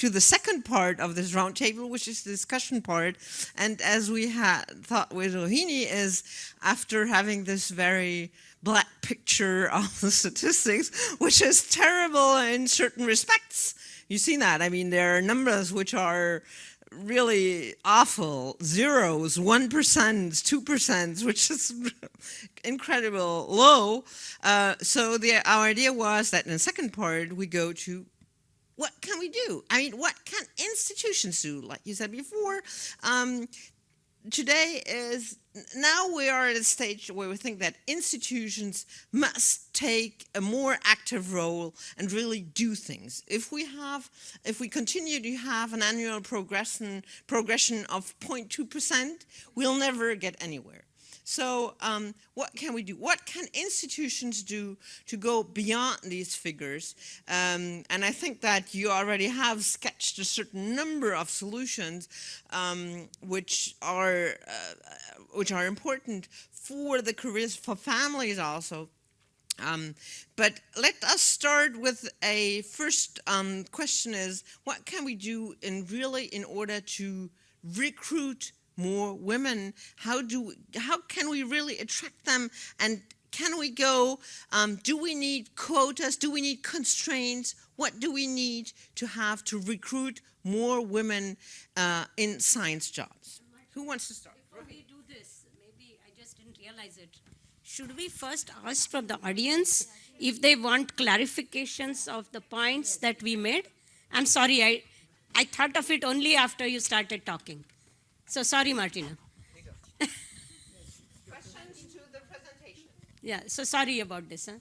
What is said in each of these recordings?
to the second part of this roundtable, which is the discussion part. And as we had thought with Rohini is after having this very black picture of the statistics, which is terrible in certain respects. You've seen that. I mean, there are numbers which are really awful zeros, 1%, 2%, which is incredible low. Uh, so the, our idea was that in the second part, we go to what can we do? I mean, what can institutions do? Like you said before, um, today is now we are at a stage where we think that institutions must take a more active role and really do things. If we have, if we continue to have an annual progression progression of 0.2%, we'll never get anywhere. So um, what can we do? What can institutions do to go beyond these figures? Um, and I think that you already have sketched a certain number of solutions um, which are uh, which are important for the careers for families also. Um, but let us start with a first um, question is what can we do in really in order to recruit more women? How do how can we really attract them? And can we go? Um, do we need quotas? Do we need constraints? What do we need to have to recruit more women uh, in science jobs? Who wants to start? Before we do this, maybe I just didn't realize it. Should we first ask from the audience if they want clarifications of the points that we made? I'm sorry, I, I thought of it only after you started talking. So sorry, Martina. Questions to the presentation. Yeah, so sorry about this. Huh?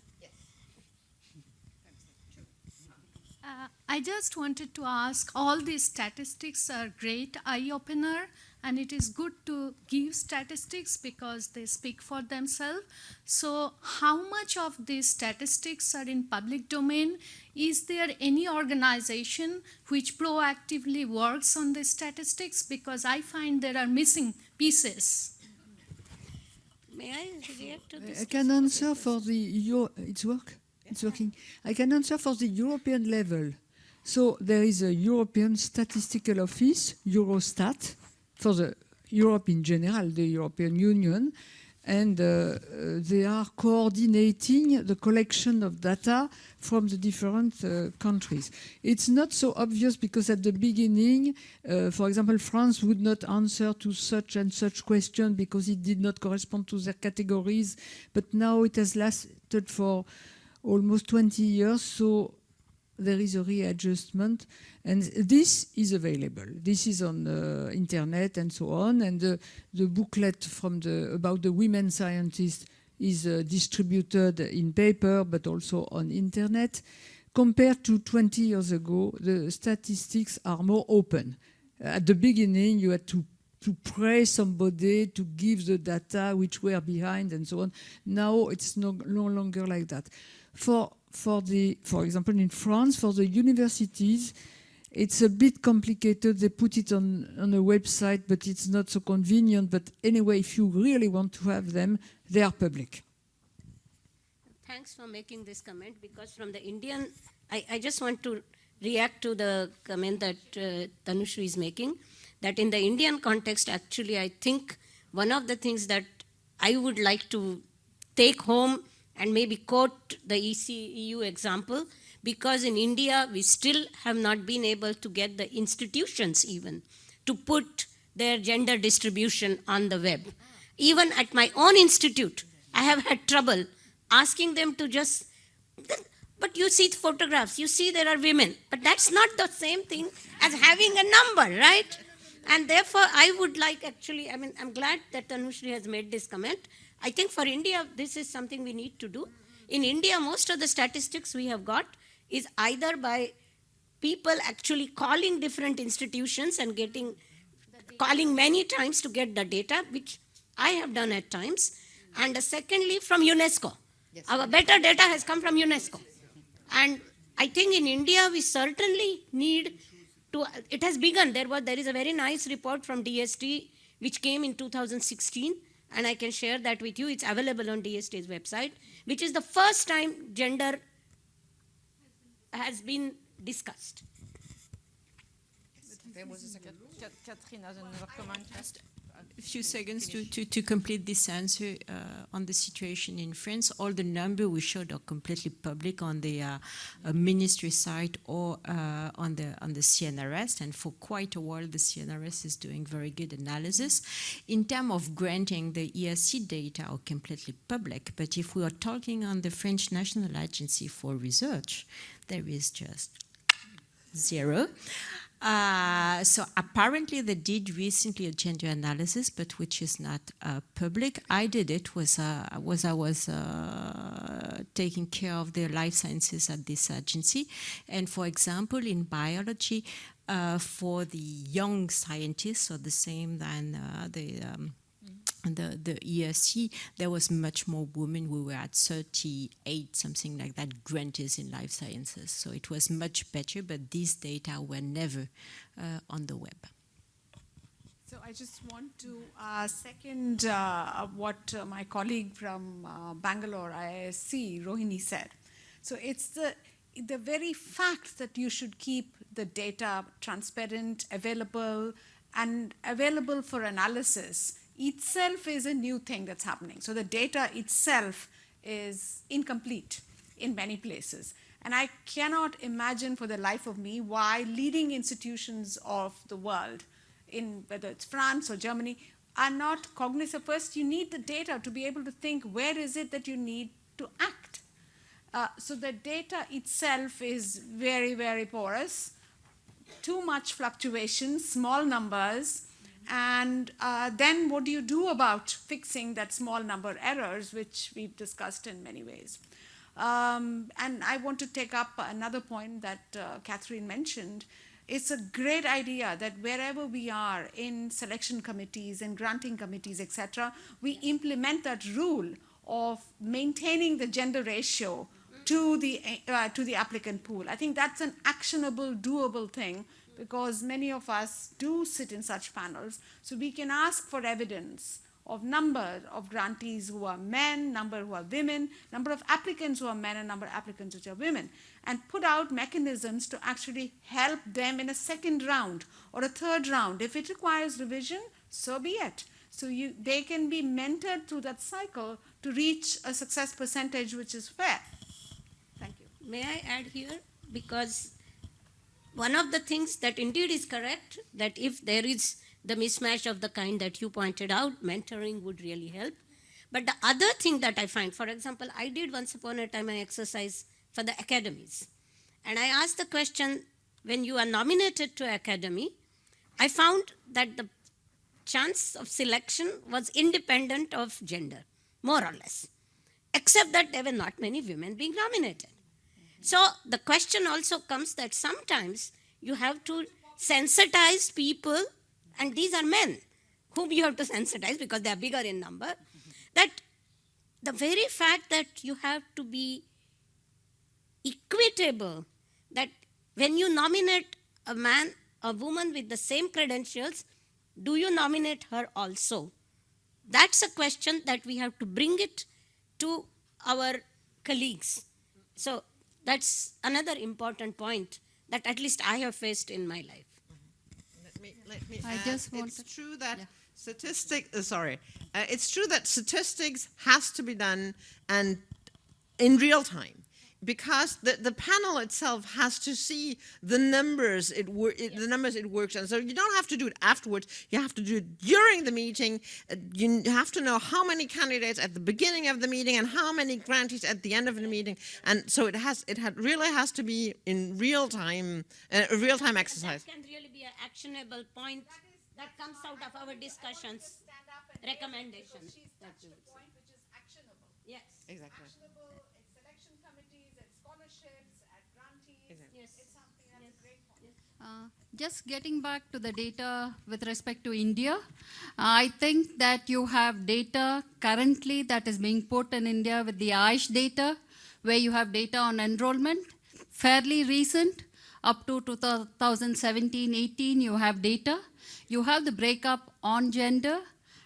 Uh, I just wanted to ask, all these statistics are great eye-opener, and it is good to give statistics because they speak for themselves. So how much of these statistics are in public domain? Is there any organization which proactively works on the statistics? Because I find there are missing pieces. May I react to this? I can answer for the Euro it's work. It's working. I can answer for the European level. So there is a European Statistical Office, Eurostat, for the Europe in general, the European Union, and uh, uh, they are coordinating the collection of data from the different uh, countries. It's not so obvious because at the beginning, uh, for example, France would not answer to such and such question because it did not correspond to their categories, but now it has lasted for almost 20 years, so there is a readjustment and this is available. This is on uh, internet and so on. And the, the booklet from the, about the women scientists is uh, distributed in paper, but also on internet. Compared to 20 years ago, the statistics are more open. At the beginning, you had to to pray somebody to give the data which were behind and so on. Now it's no, no longer like that. For for the, for example, in France, for the universities, it's a bit complicated. They put it on, on a website, but it's not so convenient. But anyway, if you really want to have them, they are public. Thanks for making this comment because from the Indian, I, I just want to react to the comment that uh, is making, that in the Indian context, actually, I think one of the things that I would like to take home and maybe quote the ECEU example, because in India, we still have not been able to get the institutions even to put their gender distribution on the web. Even at my own institute, I have had trouble asking them to just, but you see the photographs, you see there are women, but that's not the same thing as having a number, right? And therefore, I would like actually, I mean, I'm glad that Tanushree has made this comment. I think for India, this is something we need to do. In India, most of the statistics we have got is either by people actually calling different institutions and getting, calling many times to get the data, which I have done at times. And secondly, from UNESCO. Yes. Our better data has come from UNESCO. And I think in India, we certainly need to, it has begun. There, was, there is a very nice report from DST, which came in 2016 and I can share that with you. It's available on DST's website, which is the first time gender has been discussed. there was a second. Cat- Catherine has another comment. A few seconds to, to, to complete this answer uh, on the situation in France. All the number we showed are completely public on the uh, uh, ministry site or uh, on the on the CNRS, and for quite a while the CNRS is doing very good analysis. In terms of granting, the ERC data are completely public, but if we are talking on the French National Agency for Research, there is just zero. Uh, so apparently they did recently a gender analysis, but which is not uh, public. I did it was uh, was I was uh, taking care of the life sciences at this agency, and for example in biology, uh, for the young scientists, so the same than uh, the um, the, the ERC, there was much more women. We were at 38, something like that, grantees in life sciences. So it was much better, but these data were never uh, on the web. So I just want to uh, second uh, what uh, my colleague from uh, Bangalore IISc, Rohini, said. So it's the the very fact that you should keep the data transparent, available, and available for analysis itself is a new thing that's happening. So the data itself is incomplete in many places. And I cannot imagine for the life of me why leading institutions of the world, in whether it's France or Germany, are not cognizant. First, you need the data to be able to think where is it that you need to act. Uh, so the data itself is very, very porous. Too much fluctuation, small numbers, and uh, then what do you do about fixing that small number errors, which we've discussed in many ways? Um, and I want to take up another point that uh, Catherine mentioned. It's a great idea that wherever we are in selection committees and granting committees, etc., we implement that rule of maintaining the gender ratio to the uh, to the applicant pool. I think that's an actionable, doable thing because many of us do sit in such panels. So we can ask for evidence of number of grantees who are men, number who are women, number of applicants who are men, and number of applicants which are women, and put out mechanisms to actually help them in a second round or a third round. If it requires revision, so be it. So you, they can be mentored through that cycle to reach a success percentage which is fair. Thank you. May I add here? Because one of the things that indeed is correct, that if there is the mismatch of the kind that you pointed out, mentoring would really help. But the other thing that I find, for example, I did once upon a time an exercise for the academies. And I asked the question, when you are nominated to academy, I found that the chance of selection was independent of gender, more or less, except that there were not many women being nominated. So the question also comes that sometimes you have to sensitize people, and these are men whom you have to sensitize because they are bigger in number, that the very fact that you have to be equitable, that when you nominate a man, a woman with the same credentials, do you nominate her also? That's a question that we have to bring it to our colleagues. So that's another important point that at least I have faced in my life. Let me, let me I add, just it's wanted- true that yeah. statistic, uh, sorry, uh, it's true that statistics has to be done and in real time because the, the panel itself has to see the numbers it, wor- it the numbers it works on. So you don't have to do it afterwards. You have to do it during the meeting. Uh, you have to know how many candidates at the beginning of the meeting and how many grantees at the end of the meeting. And so it has it had really has to be in real time, uh, a real time exercise. That can really be an actionable point that comes out of our discussions, recommendations. that we would which is actionable. Yes, Exactly. Actionable at selection committees, at scholarships, at grantees. yes. It's something that's a great point. Uh, Just getting back to the data with respect to India, I think that you have data currently that is being put in India with the AISHE data, where you have data on enrollment, fairly recent, up to 2017-18 you have data. You have the breakup on gender,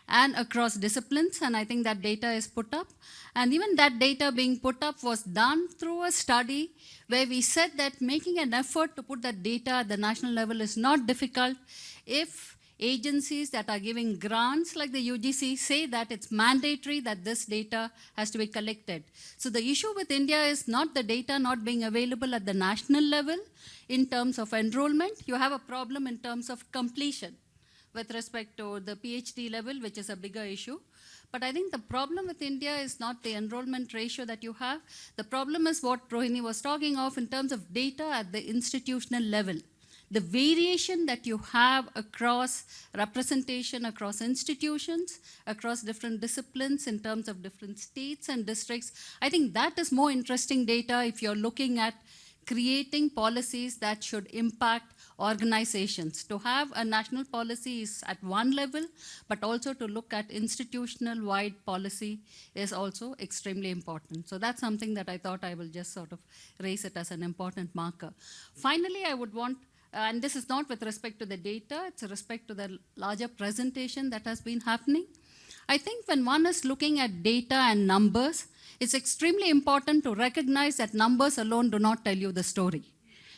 and across disciplines, and I think that data is put up. And even that data being put up was done through a study where we said that making an effort to put that data at the national level is not difficult if agencies that are giving grants like the UGC say that it's mandatory that this data has to be collected. So the issue with India is not the data not being available at the national level in terms of enrollment. You have a problem in terms of completion with respect to the PhD level, which is a bigger issue. But I think the problem with India is not the enrollment ratio that you have. The problem is what Rohini was talking of in terms of data at the institutional level. The variation that you have across representation across institutions, across different disciplines in terms of different states and districts, I think that is more interesting data if you're looking at creating policies that should impact organizations. To have a national policy is at one level, but also to look at institutional wide policy is also extremely important. So that's something that I thought I will just sort of raise it as an important marker. Finally, I would want and this is not with respect to the data, it's respect to the larger presentation that has been happening. I think when one is looking at data and numbers, it's extremely important to recognize that numbers alone do not tell you the story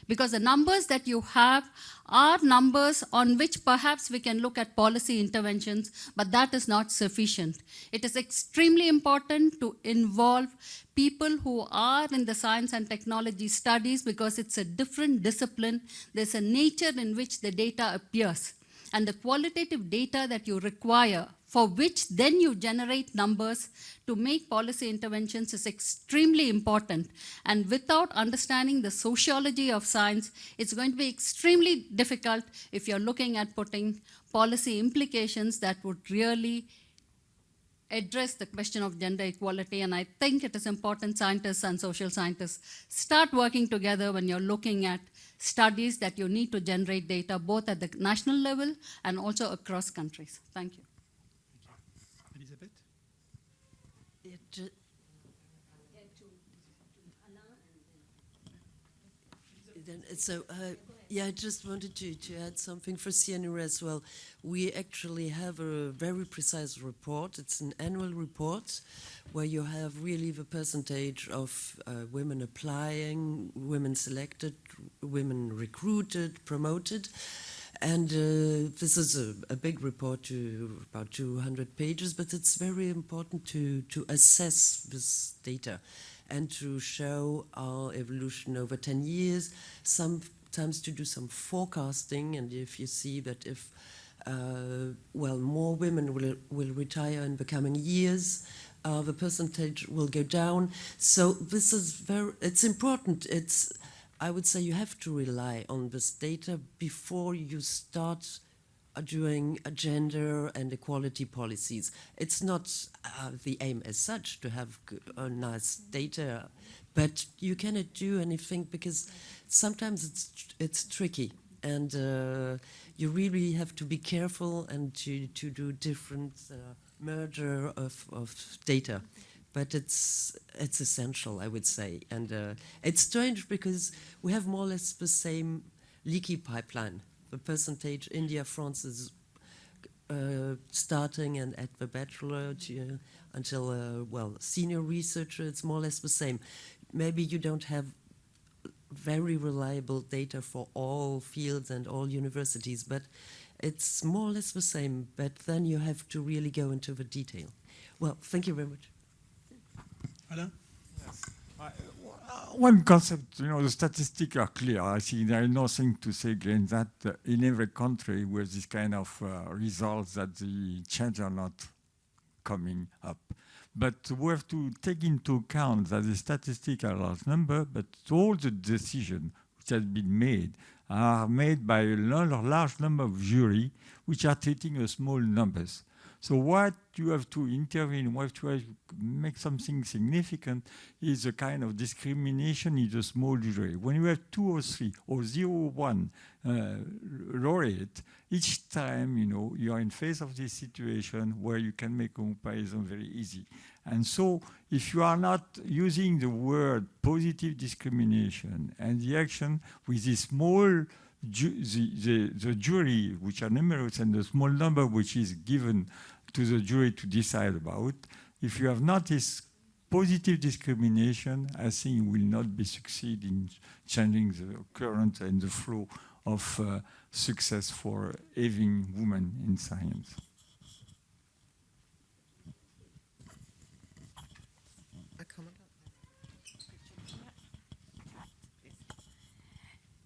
because the numbers that you have are numbers on which perhaps we can look at policy interventions, but that is not sufficient. It is extremely important to involve people who are in the science and technology studies because it's a different discipline. There's a nature in which the data appears. And the qualitative data that you require for which then you generate numbers to make policy interventions is extremely important. And without understanding the sociology of science, it's going to be extremely difficult if you're looking at putting policy implications that would really address the question of gender equality. And I think it is important scientists and social scientists start working together when you're looking at studies that you need to generate data both at the national level and also across countries. Thank you. Then, so, uh, yeah, I just wanted to, to add something for CNR as well. We actually have a very precise report. It's an annual report where you have really the percentage of uh, women applying, women selected, women recruited, promoted. And uh, this is a, a, big report to about 200 pages, but it's very important to, to assess this data and to show our evolution over 10 years, sometimes to do some forecasting. And if you see that if, uh, well, more women will, will retire in the coming years, uh, the percentage will go down. So this is very, it's important. It's, I would say you have to rely on this data before you start doing gender and equality policies. It's not uh, the aim as such to have uh, nice data, but you cannot do anything because sometimes it's it's tricky and uh, you really have to be careful and to, to do different uh, merger of, of data but it's it's essential, I would say. And uh, it's strange because we have more or less the same leaky pipeline. The percentage India, France is uh, starting and at the bachelor to, until uh, well senior researcher, it's more or less the same. Maybe you don't have very reliable data for all fields and all universities, but it's more or less the same. But then you have to really go into the detail. Well, thank you very much. Alain? Yes. Uh, one concept, you know, the statistics are clear. I think there is nothing to say against that uh, in every country with this kind of uh, results that the change are not coming up. But we have to take into account that the statistics are a large number, but all the decisions which have been made are made by a large number of jury which are treating a small numbers. So what you have to intervene, what you have to make something significant is a kind of discrimination in the small jury. When you have two or three or zero or one uh, laureate, each time you know you are in face of this situation where you can make comparison very easy. And so if you are not using the word positive discrimination and the action with this small the, the, the, jury, which are numerous, and the small number which is given to the jury to decide about. If you have noticed positive discrimination, I think you will not be succeed in changing the current and the flow of uh, success for having women in science.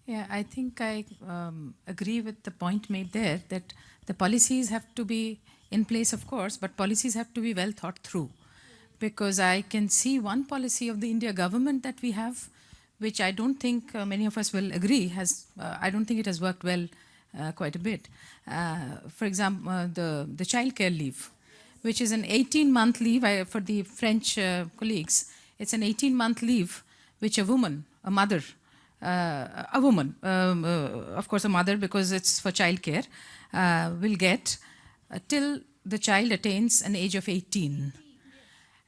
Yeah, I think I um, agree with the point made there that the policies have to be in place, of course, but policies have to be well thought through. Because I can see one policy of the India government that we have, which I don't think uh, many of us will agree has, uh, I don't think it has worked well uh, quite a bit. Uh, for example, uh, the, the child care leave, which is an 18 month leave I, for the French uh, colleagues. It's an 18 month leave which a woman, a mother, uh, a woman, um, uh, of course a mother because it's for childcare, uh, will get uh, till the child attains an age of 18.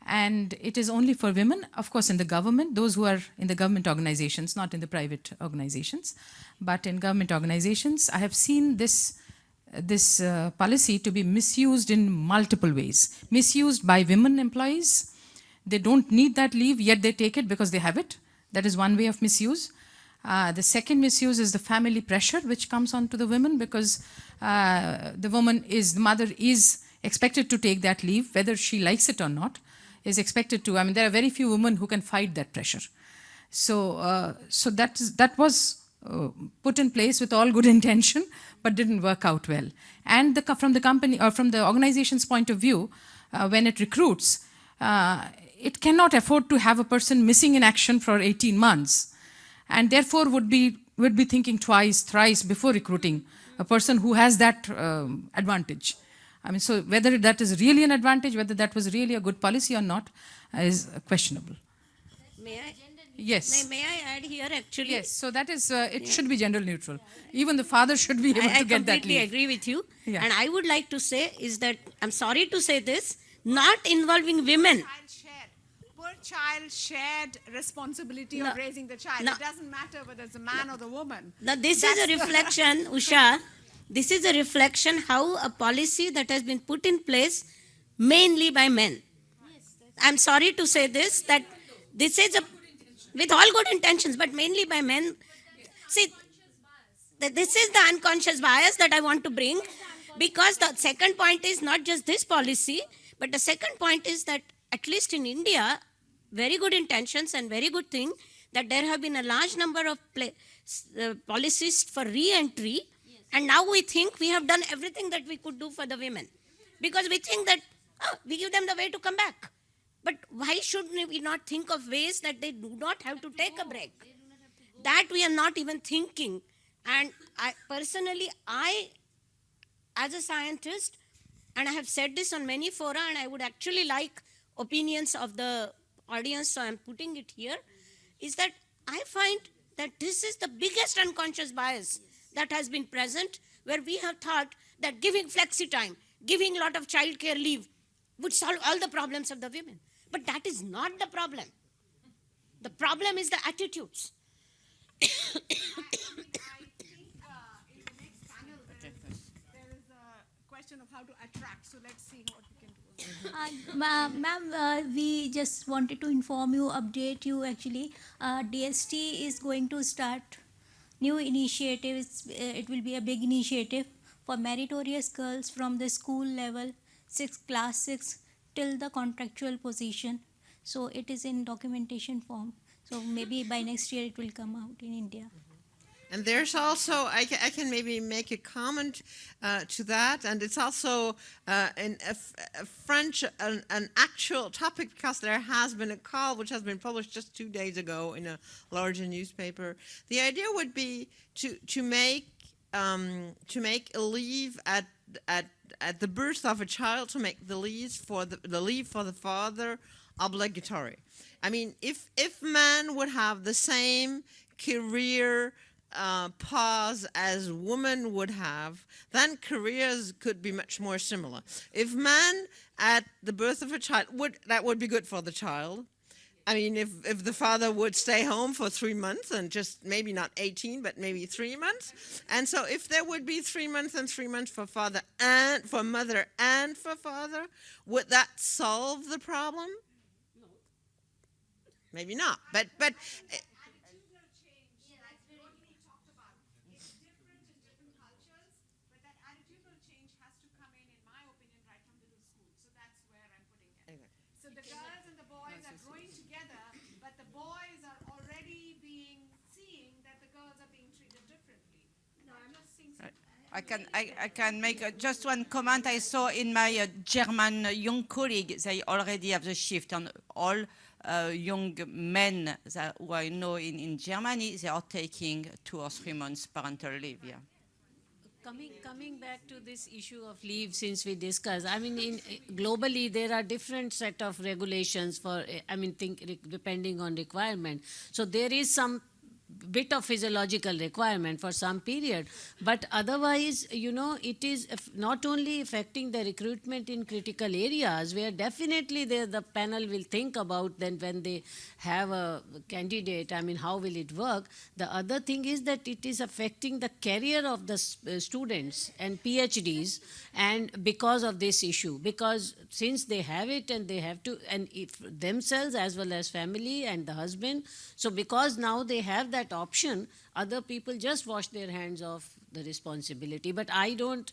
And it is only for women, of course, in the government, those who are in the government organizations, not in the private organizations, but in government organizations. I have seen this, this uh, policy to be misused in multiple ways. Misused by women employees. They don't need that leave, yet they take it because they have it. That is one way of misuse. Uh, the second misuse is the family pressure which comes onto the women because uh, the woman is, the mother is expected to take that leave, whether she likes it or not, is expected to. I mean, there are very few women who can fight that pressure. So, uh, so that, is, that was uh, put in place with all good intention, but didn't work out well. And the, from the company or from the organization's point of view, uh, when it recruits, uh, it cannot afford to have a person missing in action for 18 months and therefore would be, would be thinking twice, thrice before recruiting a person who has that um, advantage. I mean, so whether that is really an advantage, whether that was really a good policy or not, uh, is questionable. May I? Yes. May, may I add here actually? Yes, so that is, uh, it should be gender neutral. Even the father should be able I, I to get that I completely agree with you. Yeah. And I would like to say is that, I'm sorry to say this, not involving women. Child shared. Poor child shared responsibility No. of raising the child. No. It doesn't matter whether it's a man or the woman. Now, this That's is a reflection, Usha, this is a reflection how a policy that has been put in place mainly by men. I'm sorry to say this, that this is a, with all good intentions, but mainly by men. See, this is the unconscious bias that I want to bring because the second point is not just this policy, but the second point is that at least in India, very good intentions and very good thing that there have been a large number of uh, policies for re-entry and now we think we have done everything that we could do for the women because we think that oh, we give them the way to come back. But why should we not think of ways that they do not have to take a break? That we are not even thinking. And I personally, I, as a scientist, and I have said this on many fora, and I would actually like opinions of the audience, so I'm putting it here, is that I find that this is the biggest unconscious bias that has been present, where we have thought that giving flexi time, giving a lot of childcare leave, would solve all the problems of the women. But that is not the problem. The problem is the attitudes. Uh, question of how to attract. So let's see what. Uh, ma- Ma'am, uh, we just wanted to inform you, update you actually. Uh, DST is going to start new initiatives. Uh, it will be a big initiative for meritorious girls from the school level, six class six till the contractual position. So it is in documentation form. So maybe by next year it will come out in India. And there's also, I can, I can maybe make a comment uh, to that, and it's also uh, in a French, an, an actual topic because there has been a call which has been published just two days ago in a larger newspaper. The idea would be to to make um, to make a leave at at at the birth of a child to make the leave for the, the leave for the father obligatory. I mean, if if man would have the same career uh, pause as women would have, then careers could be much more similar. If man at the birth of a child would that would be good for the child, I mean, if, if the father would stay home for three months and just maybe not 18, but maybe three months. And so if there would be three months and three months for father and for mother and for father, would that solve the problem? Maybe not, but, but eh, So the girls and the boys are growing together, but the boys are already being, seeing that the girls are being treated differently. No, I'm not saying. I can, I, I can make uh, just one comment. I saw in my uh, German uh, young colleague, they already have the shift and all uh, young men that, who I know in, in Germany, they are taking two or three months parental leave, yeah. Coming, coming back to this issue of leave, since we discussed, I mean, in, globally there are different set of regulations for, I mean, think depending on requirement. So there is some bit of physiological requirement for some period, but otherwise, you know, it is not only affecting the recruitment in critical areas where definitely the, the panel will think about then when they have a candidate, I mean, how will it work? The other thing is that it is affecting the career of the uh, students and PhDs and because of this issue, because since they have it and they have to, and if themselves as well as family and the husband, so because now they have that option, other people just wash their hands of the responsibility. But I don't,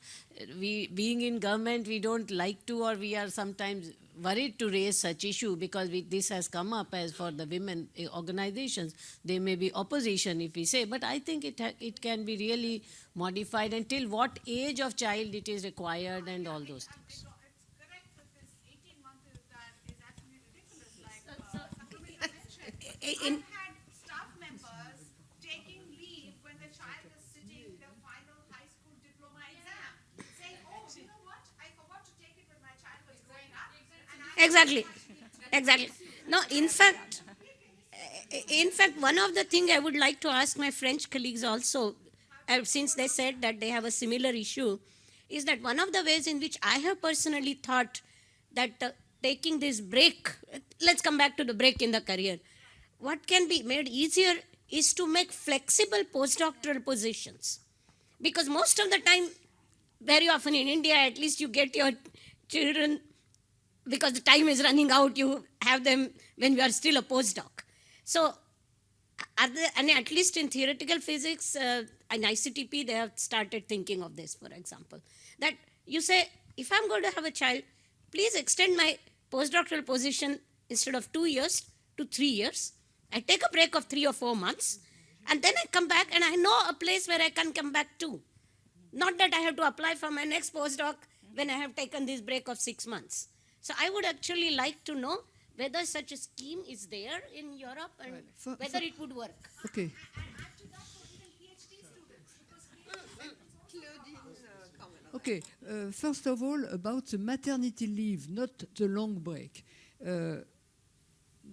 we, being in government, we don't like to or we are sometimes worried to raise such issue because we, this has come up as for the women eh, organizations. There may be opposition if we say, but I think it, ha- it can be really modified until what age of child it is required and all those things. Eh, eh, in had staff members taking leave when the child is sitting their final high school diploma exam, saying, "Oh, you know what? I forgot to take it when my child was growing up." and I Exactly, exactly. No, in fact, in fact, one of the thing I would like to ask my French colleagues also, uh, since they said that they have a similar issue, is that one of the ways in which I have personally thought that uh, taking this break, let's come back to the break in the career, what can be made easier is to make flexible postdoctoral positions. Because most of the time, very often in India, at least you get your children because the time is running out, you have them when you are still a postdoc. So, there, and at least in theoretical physics uh, and ICTP, they have started thinking of this, for example. That you say, if I'm going to have a child, please extend my postdoctoral position instead of two years to three years. I take a break of three or four months, and then I come back, and I know a place where I can come back to. Not that I have to apply for my next postdoc when I have taken this break of six months. So I would actually like to know whether such a scheme is there in Europe and For- whether for- it would work. Okay. Okay, uh, first of all, about the maternity leave, not the long break. Uh,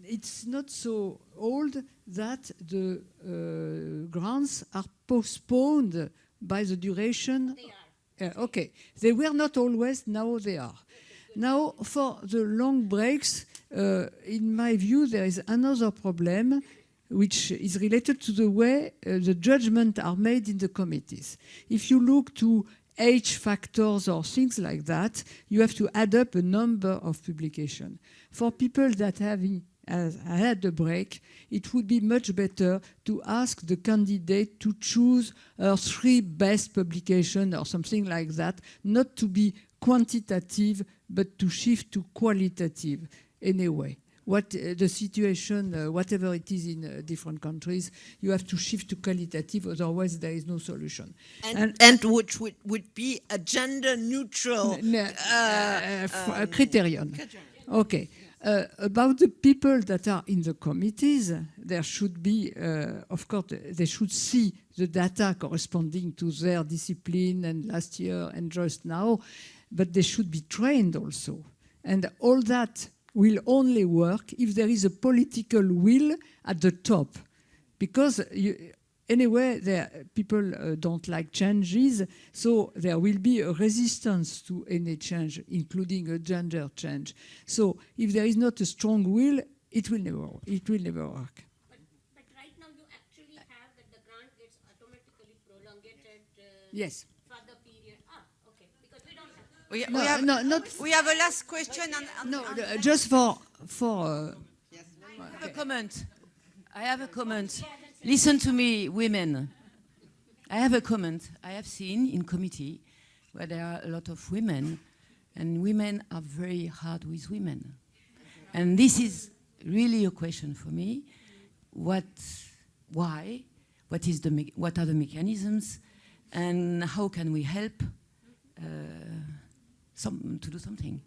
it's not so old that the uh, grants are postponed by the duration. They are. okay, they were not always, now they are. Now, for the long breaks, uh, in my view, there is another problem which is related to the way uh, the judgments are made in the committees. If you look to age factors or things like that, you have to add up a number of publications. For people that have had a break, it would be much better to ask the candidate to choose her three best publications or something like that, not to be quantitative, but to shift to qualitative anyway. What uh, the situation, uh, whatever it is in uh, different countries, you have to shift to qualitative, otherwise there is no solution. and, and which would, would be a gender neutral uh, uh, um, criterion. Okay. Uh, about the people that are in the committees, there should be, uh, of course, they should see the data corresponding to their discipline and last year and just now, but they should be trained also. And all that will only work if there is a political will at the top. Because you, anyway, there, people uh, don't like changes, so there will be a resistance to any change, including a gender change. So if there is not a strong will, it will never, it will never work. But, but right now you actually have that the grant gets automatically prolongated uh, Yes. for the period. Ah, okay, because we have. No, we have, no, not- we have a last question. And, and No, and- uh, just for, for, uh, I have a comment. I have a comment. Listen to me, women. I have a comment. I have seen in committee where there are a lot of women, and women are very hard with women. And this is really a question for me. What, why? What, is the, what are the mechanisms? And how can we help uh, some, to do something?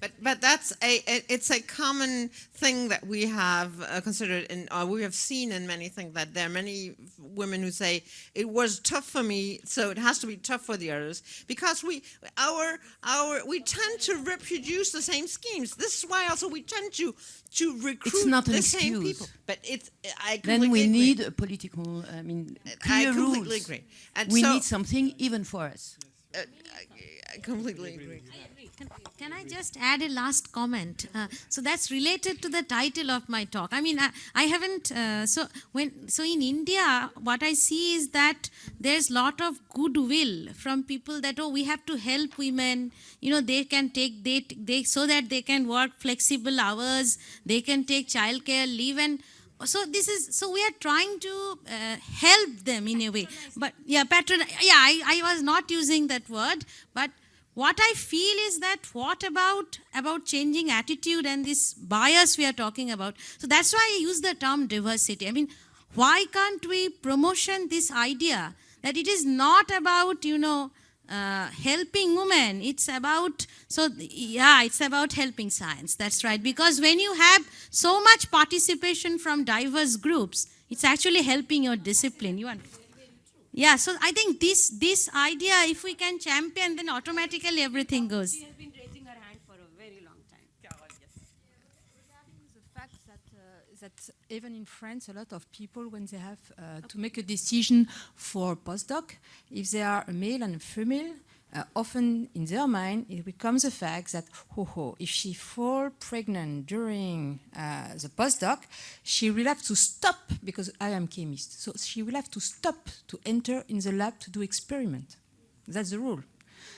But but that's a it- it's a common thing that we have uh, considered and uh, we have seen in many things that there are many women who say it was tough for me, so it has to be tough for the others because we our our we tend to reproduce the same schemes. This is why also we tend to to recruit not an the same people. But it's I Then we agree. need a political, I mean, I completely rules. agree. And we so- need something even for us. Uh, I, I completely agree. Can, can I just add a last comment? Uh, so that's related to the title of my talk. I mean, I, I haven't. Uh, so when so in India, what I see is that there's lot of goodwill from people that oh we have to help women. You know they can take they they so that they can work flexible hours. They can take childcare leave and. So this is so we are trying to uh, help them in a way, but yeah, patron. Yeah, I, I was not using that word, but what i feel is that what about about changing attitude and this bias we are talking about? So that's why i use the term diversity. I mean why can't we promotion this idea that it is not about you know uh, helping women? It's about so yeah it's about helping science. That's right. Because when you have so much participation from diverse groups it's actually helping your discipline. You understand yeah, so I think this this idea, if we can champion, then automatically everything goes. She has been raising her hand for a very long time. Regarding the fact that, uh, that even in France, a lot of people, when they have uh, to make a decision for postdoc, if they are a male and a female, uh, often in their mind it becomes a fact that, ho ho, if she fall pregnant during uh, the postdoc, she will have to stop because I am chemist. So she will have to stop to enter in the lab to do experiment. That's the rule.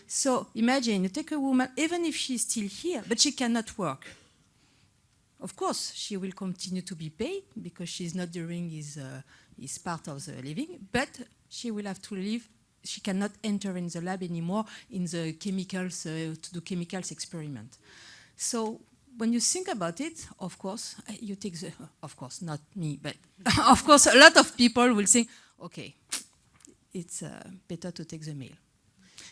So imagine you take a woman, even if she's still here, but she cannot work. Of course, she will continue to be paid because she's not doing his, uh, his part of the living, but she will have to leave. She cannot enter in the lab anymore in the chemicals, uh, to do chemicals experiment. So when you think about it, of course, you take the, of course, not me, but of course, a lot of people will think, okay, it's uh, better to take the male.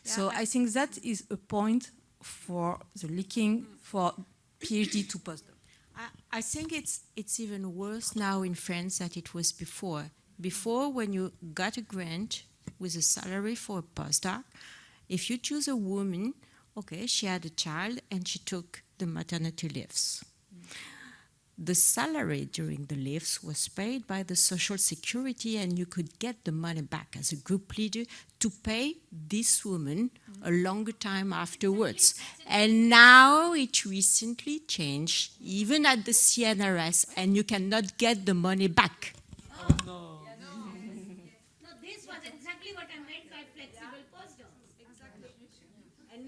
so I, think that is a point for the leaking for PhD to postdoc. I, I think it's it's even worse now in France than it was before. Before, when you got a grant with a salary for a postdoc, if you choose a woman, okay, she had a child and she took the maternity leaves. The salary during the leaves was paid by the Social Security, and you could get the money back as a group leader to pay this woman a longer time afterwards. And now it recently changed, even at the CNRS, and you cannot get the money back. No, this was exactly what I meant by flexible postdocs. Exactly. And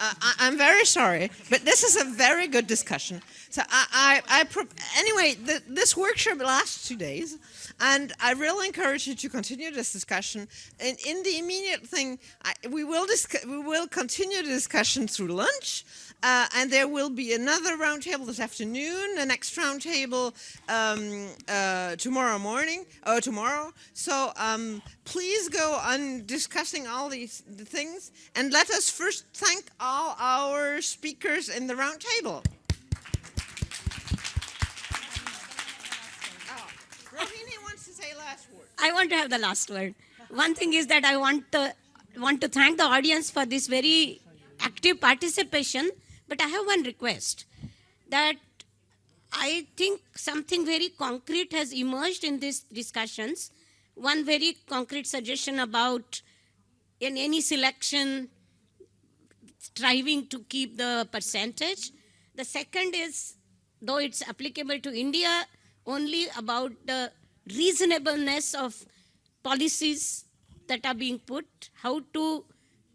uh, I, I'm very sorry, but this is a very good discussion. So I, I, I anyway, the, this workshop lasts two days, and I really encourage you to continue this discussion. And in the immediate thing, I, we will we will continue the discussion through lunch, uh, and there will be another roundtable this afternoon, the next roundtable um, uh, tomorrow morning, or tomorrow. So um, please go on discussing all these the things, and let us first thank all our speakers in the roundtable. Last I want to have the last word. One thing is that I want to, want to thank the audience for this very active participation, but I have one request that I think something very concrete has emerged in these discussions. One very concrete suggestion about in any selection striving to keep the percentage. The second is, though it's applicable to India, only about the reasonableness of policies that are being put, how to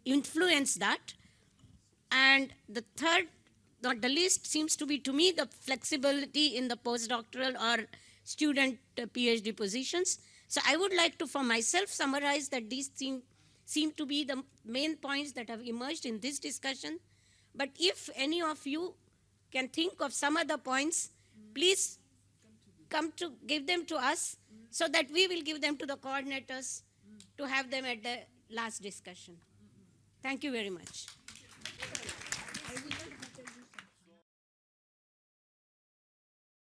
influence that. And the third, not the least, seems to be to me the flexibility in the postdoctoral or student uh, PhD positions. So I would like to, for myself, summarize that these seem, seem to be the main points that have emerged in this discussion. But if any of you can think of some other points, please come to give them to us so that we will give them to the coordinators to have them at the last discussion. Thank you very much.